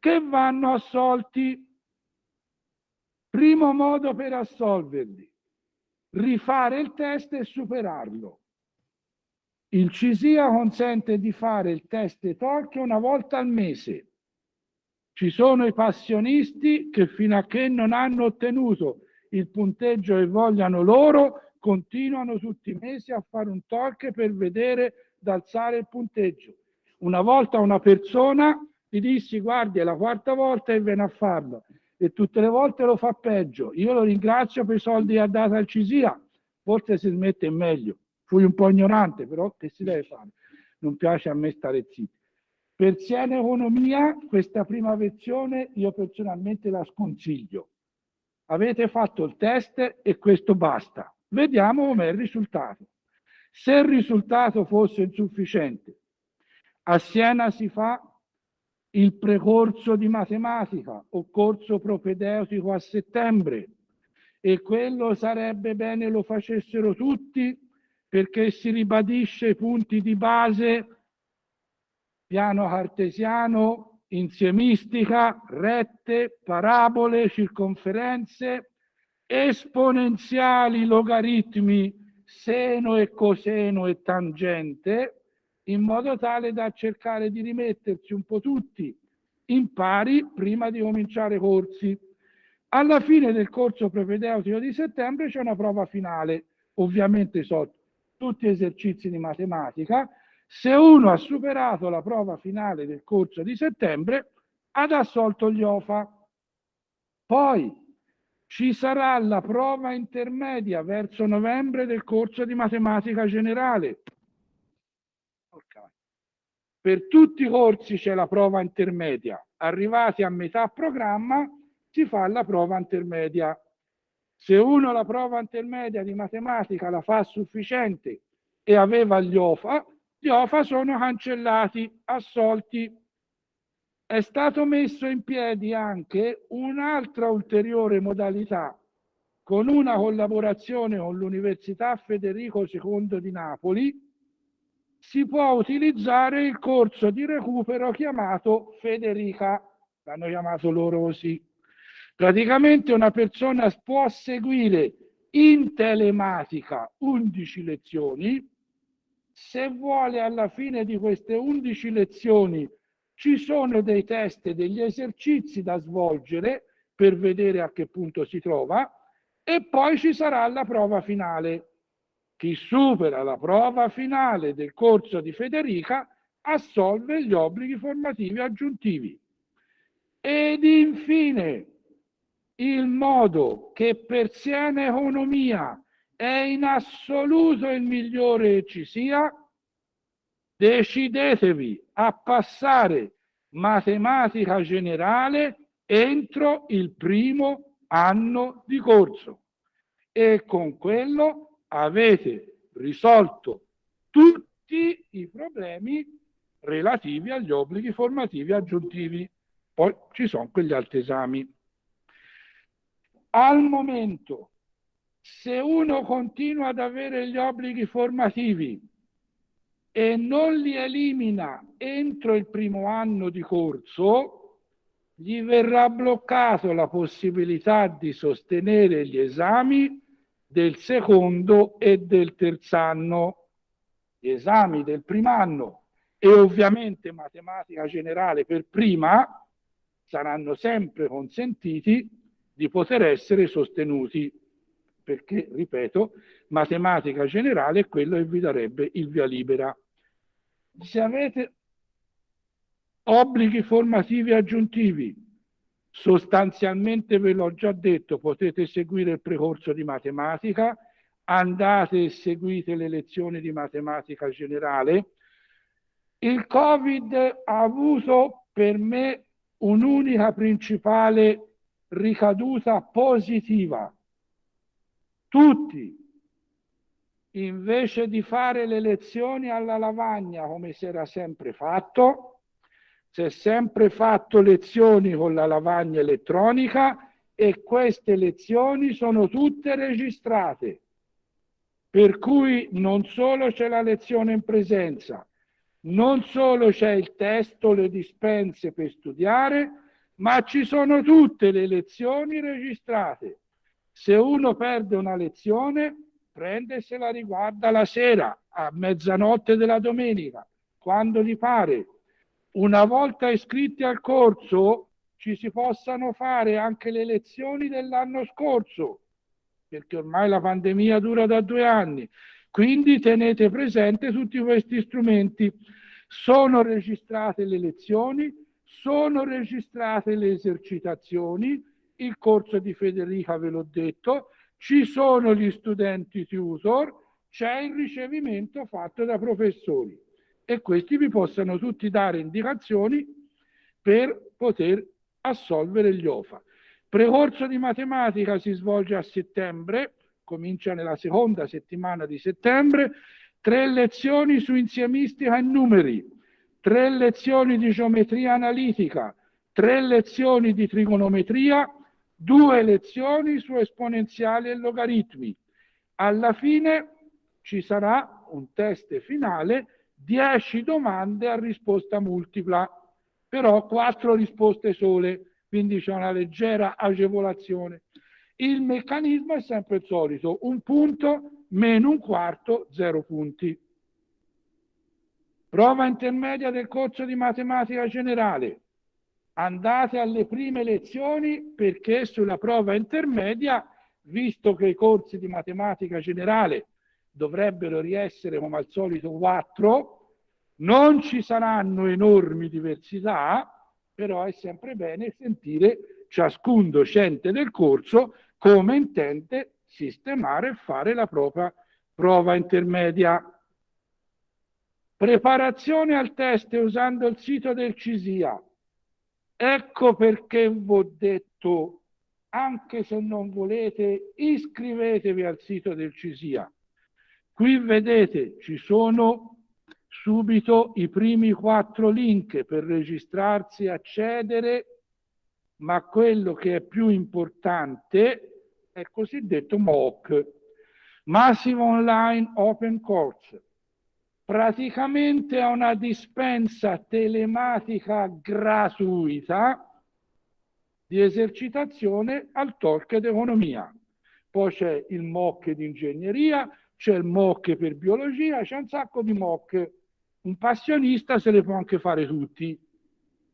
che vanno assolti. Primo modo per assolverli, rifare il test e superarlo. Il CISIA consente di fare il test TORC una volta al mese Ci sono i passionisti che fino a che non hanno ottenuto il punteggio che vogliano loro, continuano tutti i mesi a fare un talk per vedere d'alzare il punteggio. Una volta una persona gli dissi guardi è la quarta volta che viene a farlo e tutte le volte lo fa peggio. Io lo ringrazio per i soldi che ha dato al CISIA, forse si smette meglio. Fui un po' ignorante, però che si deve fare? Non piace a me stare zitto. Per Siena Economia, questa prima versione io personalmente la sconsiglio. Avete fatto il test e questo basta. Vediamo com'è il risultato. Se il risultato fosse insufficiente, a Siena si fa il precorso di matematica o corso propedeutico a settembre e quello sarebbe bene lo facessero tutti perché si ribadisce i punti di base piano cartesiano, insiemistica, rette, parabole, circonferenze, esponenziali, logaritmi, seno e coseno e tangente, in modo tale da cercare di rimetterci un po' tutti in pari prima di cominciare corsi. Alla fine del corso propedeutico di settembre c'è una prova finale, ovviamente sotto tutti esercizi di matematica, se uno ha superato la prova finale del corso di settembre, ha assolto gli OFA. Poi ci sarà la prova intermedia verso novembre del corso di matematica generale. Per tutti i corsi c'è la prova intermedia. Arrivati a metà programma si fa la prova intermedia. Se uno la prova intermedia di matematica la fa sufficiente e aveva gli OFA, gli OFA sono cancellati, assolti. È stato messo in piedi anche un'altra ulteriore modalità con una collaborazione con l'Università Federico II di Napoli, si può utilizzare il corso di recupero chiamato Federica, l'hanno chiamato loro così. Praticamente una persona può seguire in telematica 11 lezioni, se vuole alla fine di queste 11 lezioni ci sono dei test e degli esercizi da svolgere per vedere a che punto si trova e poi ci sarà la prova finale. Chi supera la prova finale del corso di Federica assolve gli obblighi formativi aggiuntivi. Ed infine il modo che per Siena Economia è in assoluto il migliore che ci sia, decidetevi a passare matematica generale entro il primo anno di corso e con quello avete risolto tutti i problemi relativi agli obblighi formativi aggiuntivi. Poi ci sono quegli altri esami. Al momento se uno continua ad avere gli obblighi formativi e non li elimina entro il primo anno di corso, gli verrà bloccato la possibilità di sostenere gli esami del secondo e del terzo anno, gli esami del primo anno e ovviamente matematica generale per prima saranno sempre consentiti di poter essere sostenuti perché, ripeto, matematica generale è quello che vi darebbe il via libera. Se avete obblighi formativi aggiuntivi, sostanzialmente ve l'ho già detto, potete seguire il precorso di matematica, andate e seguite le lezioni di matematica generale. Il Covid ha avuto per me un'unica principale ricaduta positiva, tutti, invece di fare le lezioni alla lavagna come si era sempre fatto, si è sempre fatto lezioni con la lavagna elettronica e queste lezioni sono tutte registrate. Per cui non solo c'è la lezione in presenza, non solo c'è il testo, le dispense per studiare, ma ci sono tutte le lezioni registrate. Se uno perde una lezione, prende e se la riguarda la sera, a mezzanotte della domenica, quando gli pare. Una volta iscritti al corso, ci si possano fare anche le lezioni dell'anno scorso, perché ormai la pandemia dura da due anni. Quindi tenete presente tutti questi strumenti. Sono registrate le lezioni, sono registrate le esercitazioni, il corso di Federica ve l'ho detto, ci sono gli studenti tutor, c'è il ricevimento fatto da professori. E questi vi possano tutti dare indicazioni per poter assolvere gli OFA. Precorso di matematica si svolge a settembre, comincia nella seconda settimana di settembre, tre lezioni su insiemistica e numeri, tre lezioni di geometria analitica, tre lezioni di trigonometria, due lezioni su esponenziali e logaritmi. Alla fine ci sarà un test finale, 10 domande a risposta multipla, però quattro risposte sole, quindi c'è una leggera agevolazione. Il meccanismo è sempre il solito, un punto meno un quarto, zero punti. Prova intermedia del corso di matematica generale. Andate alle prime lezioni perché sulla prova intermedia, visto che i corsi di matematica generale dovrebbero riessere come al solito quattro, non ci saranno enormi diversità, però è sempre bene sentire ciascun docente del corso come intende sistemare e fare la propria prova intermedia. Preparazione al test usando il sito del CISIA. Ecco perché vi ho detto, anche se non volete, iscrivetevi al sito del CISIA. Qui vedete, ci sono subito i primi quattro link per registrarsi e accedere, ma quello che è più importante è il cosiddetto MOOC, Massive Online Open Course. Praticamente è una dispensa telematica gratuita di esercitazione al talk ed economia. Poi c'è il MOOC di ingegneria, c'è il MOOC per biologia, c'è un sacco di MOOC un passionista se le può anche fare tutti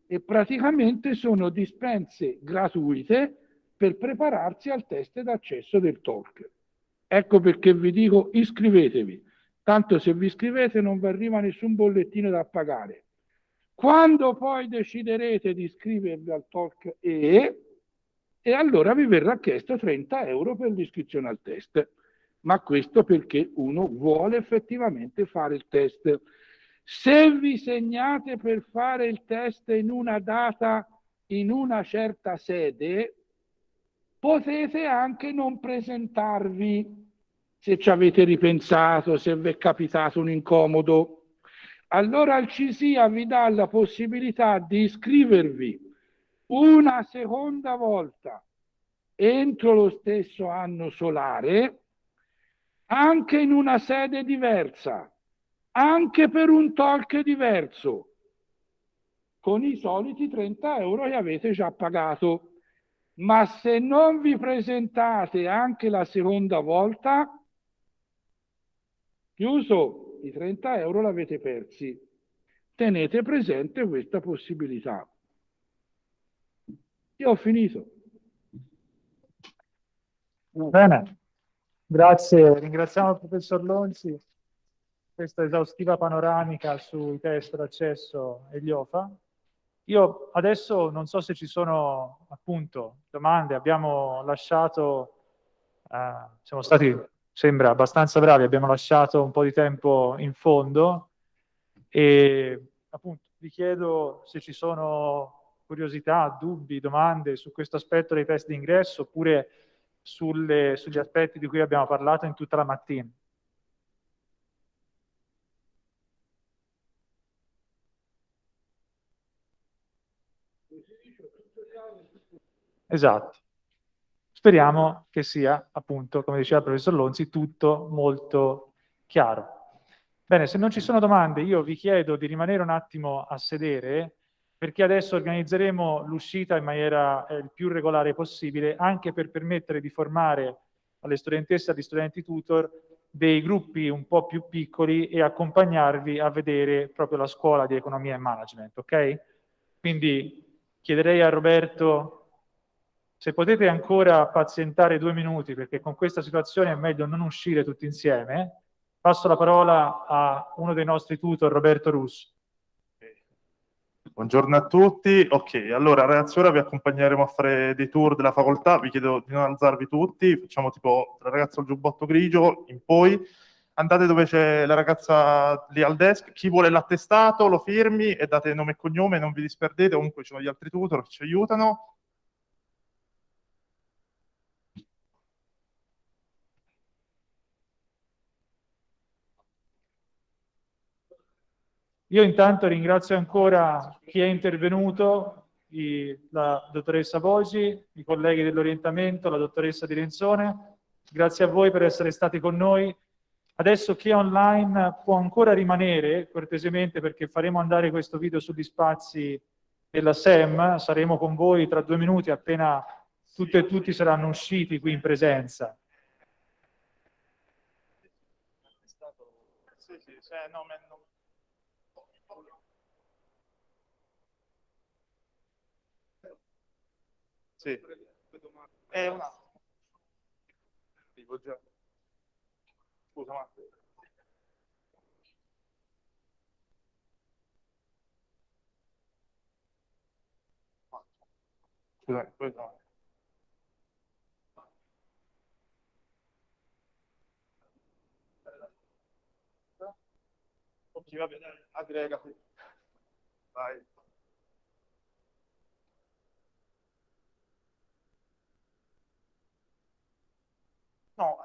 e praticamente sono dispense gratuite per prepararsi al test d'accesso del talk. Ecco perché vi dico iscrivetevi, tanto se vi iscrivete non vi arriva nessun bollettino da pagare. Quando poi deciderete di iscrivervi al talk E, e allora vi verrà chiesto 30 euro per l'iscrizione al test. Ma questo perché uno vuole effettivamente fare il test. Se vi segnate per fare il test in una data, in una certa sede, potete anche non presentarvi se ci avete ripensato, se vi è capitato un incomodo. Allora il CISIA vi dà la possibilità di iscrivervi una seconda volta entro lo stesso anno solare, anche in una sede diversa anche per un talk diverso, con i soliti 30 euro che avete già pagato. Ma se non vi presentate anche la seconda volta, chiuso, i 30 euro l'avete persi. Tenete presente questa possibilità. Io ho finito. Bene, grazie, ringraziamo il professor Lonzi questa esaustiva panoramica sui test d'accesso e gli OFA. Io adesso non so se ci sono appunto domande, abbiamo lasciato, eh, siamo stati, sembra, abbastanza bravi, abbiamo lasciato un po' di tempo in fondo e appunto vi chiedo se ci sono curiosità, dubbi, domande su questo aspetto dei test d'ingresso oppure sulle, sugli aspetti di cui abbiamo parlato in tutta la mattina. Esatto. Speriamo che sia, appunto, come diceva il professor Lonzi, tutto molto chiaro. Bene, se non ci sono domande, io vi chiedo di rimanere un attimo a sedere, perché adesso organizzeremo l'uscita in maniera eh, il più regolare possibile, anche per permettere di formare alle studentesse e agli studenti tutor dei gruppi un po' più piccoli e accompagnarvi a vedere proprio la scuola di economia e management, ok? Quindi chiederei a Roberto se potete ancora pazientare due minuti, perché con questa situazione è meglio non uscire tutti insieme. Passo la parola a uno dei nostri tutor, Roberto Russo. Buongiorno a tutti. Ok, allora ragazzi, ora vi accompagneremo a fare dei tour della facoltà. Vi chiedo di non alzarvi tutti. Facciamo tipo la ragazza al giubbotto grigio in poi. Andate dove c'è la ragazza lì al desk. Chi vuole l'attestato lo firmi e date nome e cognome, non vi disperdete. Comunque ci sono gli altri tutor che ci aiutano. Io intanto ringrazio ancora chi è intervenuto, la dottoressa Bogi, i colleghi dell'orientamento, la dottoressa Di Renzone. Grazie a voi per essere stati con noi. Adesso chi è online può ancora rimanere, cortesemente, perché faremo andare questo video sugli spazi della SEM. Saremo con voi tra due minuti appena tutte e tutti saranno usciti qui in presenza. Sì, sì, cioè, no, ma non- Sì. È un attimo. Dico già. Scusa, ma... Scusa, poi no. Ok, va bene, aggrega. Vai. No.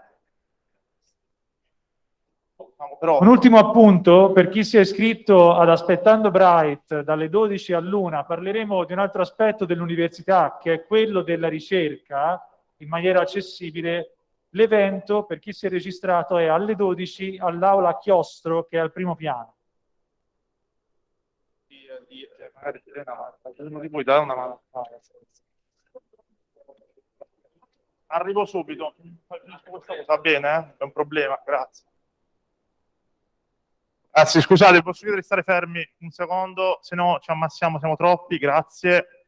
Diciamo, Però, Un ultimo appunto, per chi si è iscritto ad Aspettando Bright dalle 12 all'una, parleremo di un altro aspetto dell'università, che è quello della ricerca in maniera accessibile. L'evento, per chi si è registrato, è alle 12 all'aula Chiostro, che è al primo piano. di, di, cioè, magari dire una mano, uno di voi dare una mano. Arrivo subito. Va bene, eh? È un problema, grazie. Sì, scusate, posso chiedere di stare fermi un secondo, se no ci ammassiamo, siamo troppi, grazie.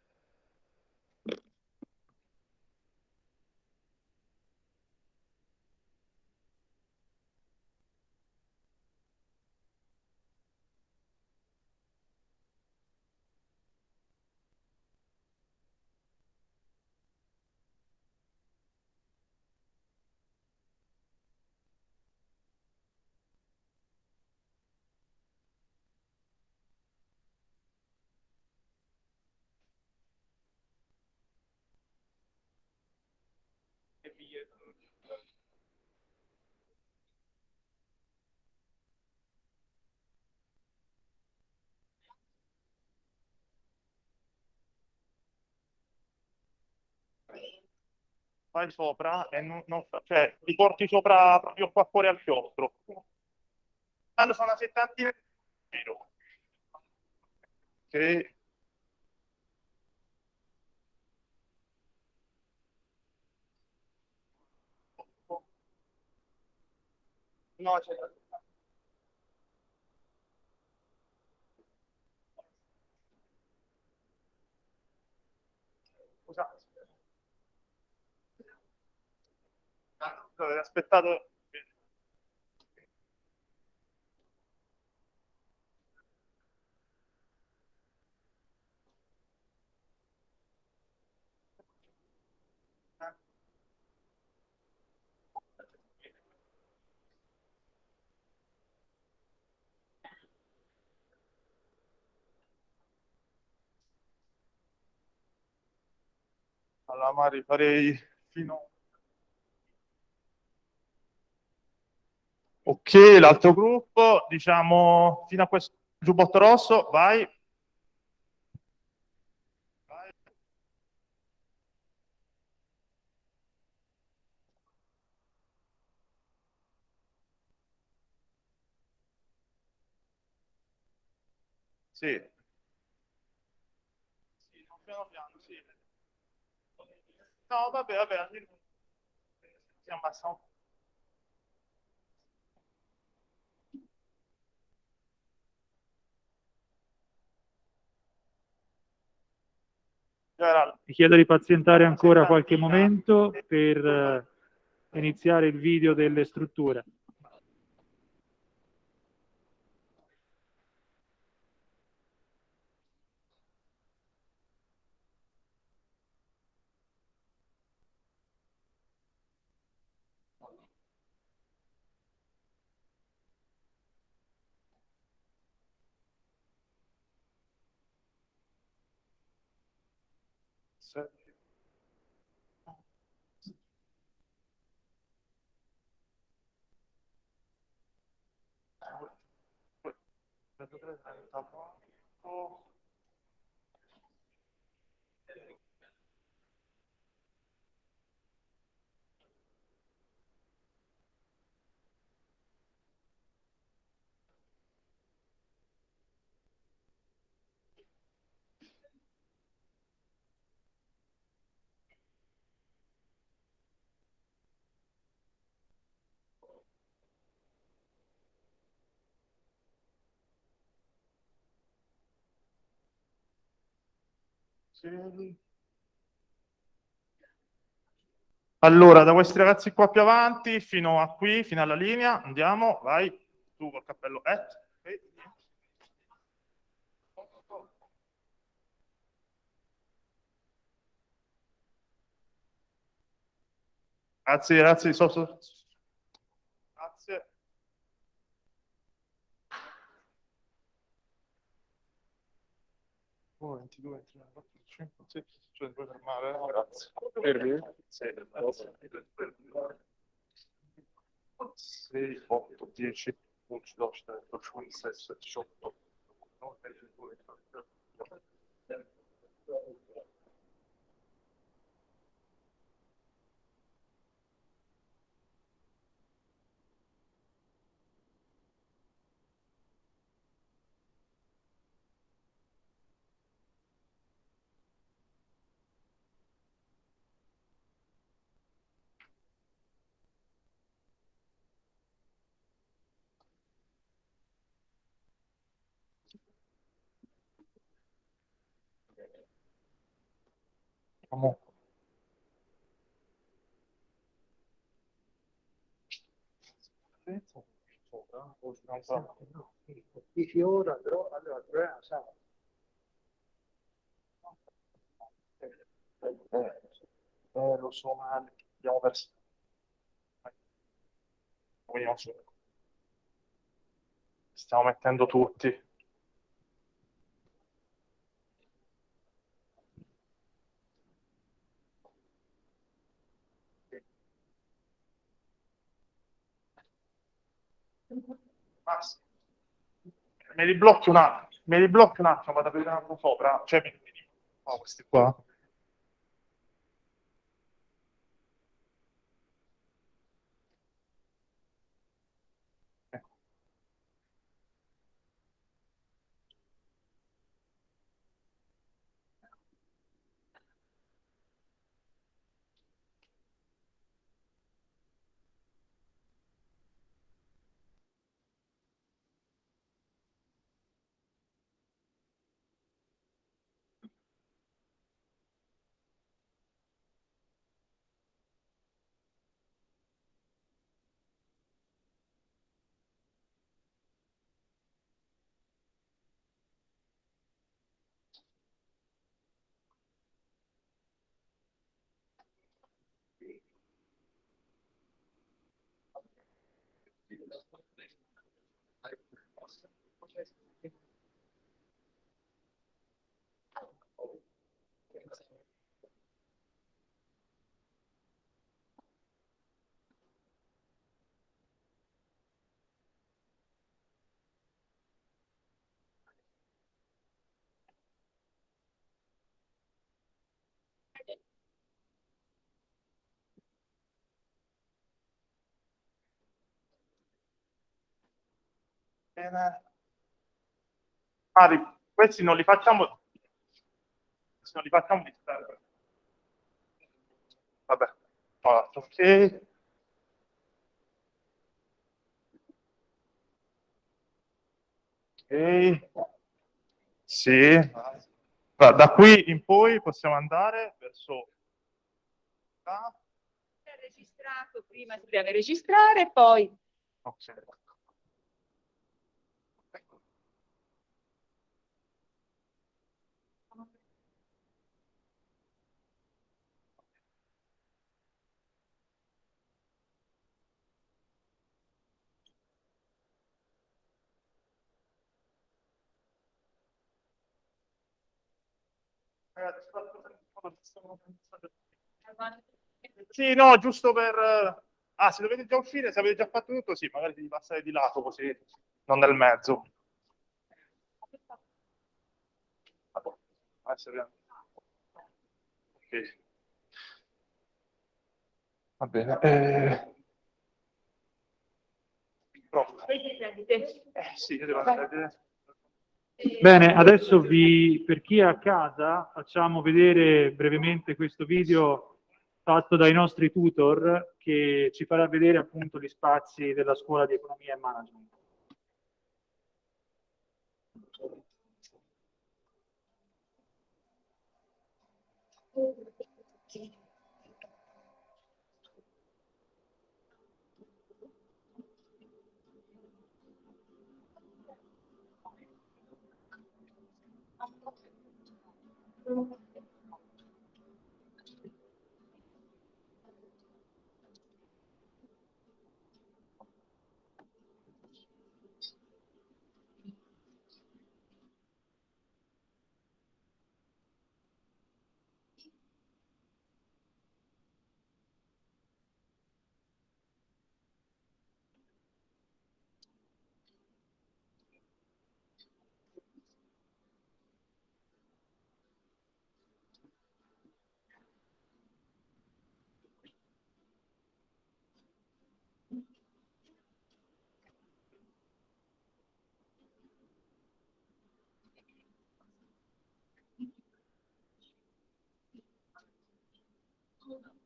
Vai sopra e non, non- cioè, li porti sopra proprio qua fuori al chiostro. Allora sono una settantina di No, c'è Scusate. Avete Allora, Mari, farei fino Ok, l'altro gruppo, diciamo, fino a questo giubbotto rosso, vai. Vai. Sì no, piano piano, sì. No, vabbè, vabbè, almeno si ammassa un Generale. Vi chiedo di pazientare ancora qualche momento per eh, iniziare il video delle strutture. top. Allora, da questi ragazzi qua più avanti fino a qui, fino alla linea, andiamo, vai, tu col cappello ok. Grazie, grazie, so, so- Grazie. Oh, 22, 23, 24, 25, 26, cioè puoi fermare, grazie. Sì, 6, 8, 10, 11, 12, 13, 14, 15, 16, 18, Comunque. Sopra, o si non fa- 10 ore però allora il problema sai Eh, lo so, ma abbiamo perso. Quindi non so. Stiamo mettendo tutti. Basta. Me li blocchi un attimo, me li blocchi un attimo, vado a vedere un altro sopra. Cioè, mi, mi- oh, questi qua. Mari, questi non li facciamo. questi Non li facciamo disturbare. Vabbè. Allora, ok. Ok. Sì. Allora, da qui in poi possiamo andare verso... Ah, registrato, prima si deve registrare poi ok. Sì, no, giusto per... Ah, se dovete già uscire, se avete già fatto tutto, sì, magari devi passare di lato così, non nel mezzo. Adesso vediamo. Ok. Va bene. Eh... Pronto. Eh, sì, io devo andare. Bene, adesso vi, per chi è a casa facciamo vedere brevemente questo video fatto dai nostri tutor che ci farà vedere appunto gli spazi della scuola di economia e management. Uhum. school.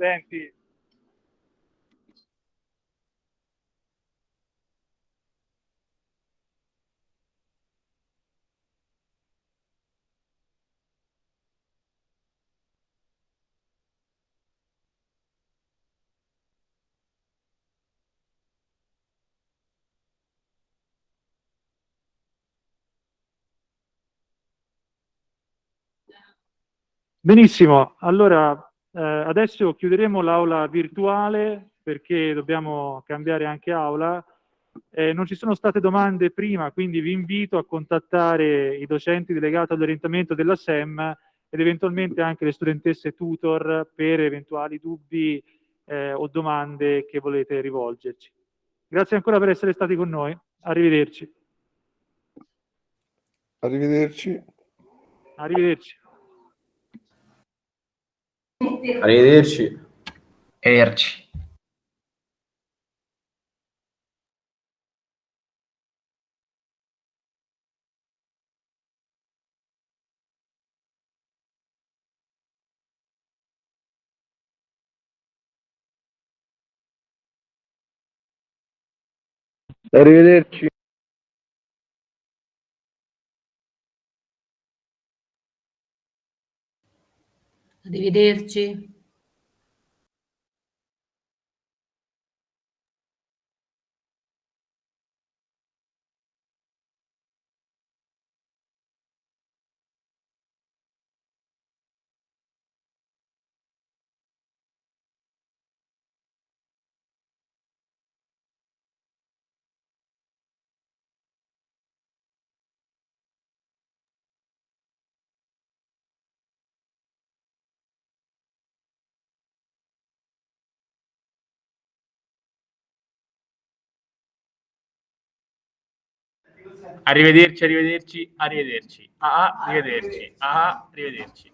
Studenti, Benissimo, allora eh, adesso chiuderemo l'aula virtuale perché dobbiamo cambiare anche aula. Eh, non ci sono state domande prima, quindi vi invito a contattare i docenti delegati all'orientamento della SEM ed eventualmente anche le studentesse tutor per eventuali dubbi eh, o domande che volete rivolgerci. Grazie ancora per essere stati con noi. Arrivederci. Arrivederci. Arrivederci. Arrivederci. Arrivederci. Arrivederci. Arrivederci. Arrivederci, arrivederci, arrivederci. Ah, ah, arrivederci. Ah, ah, arrivederci.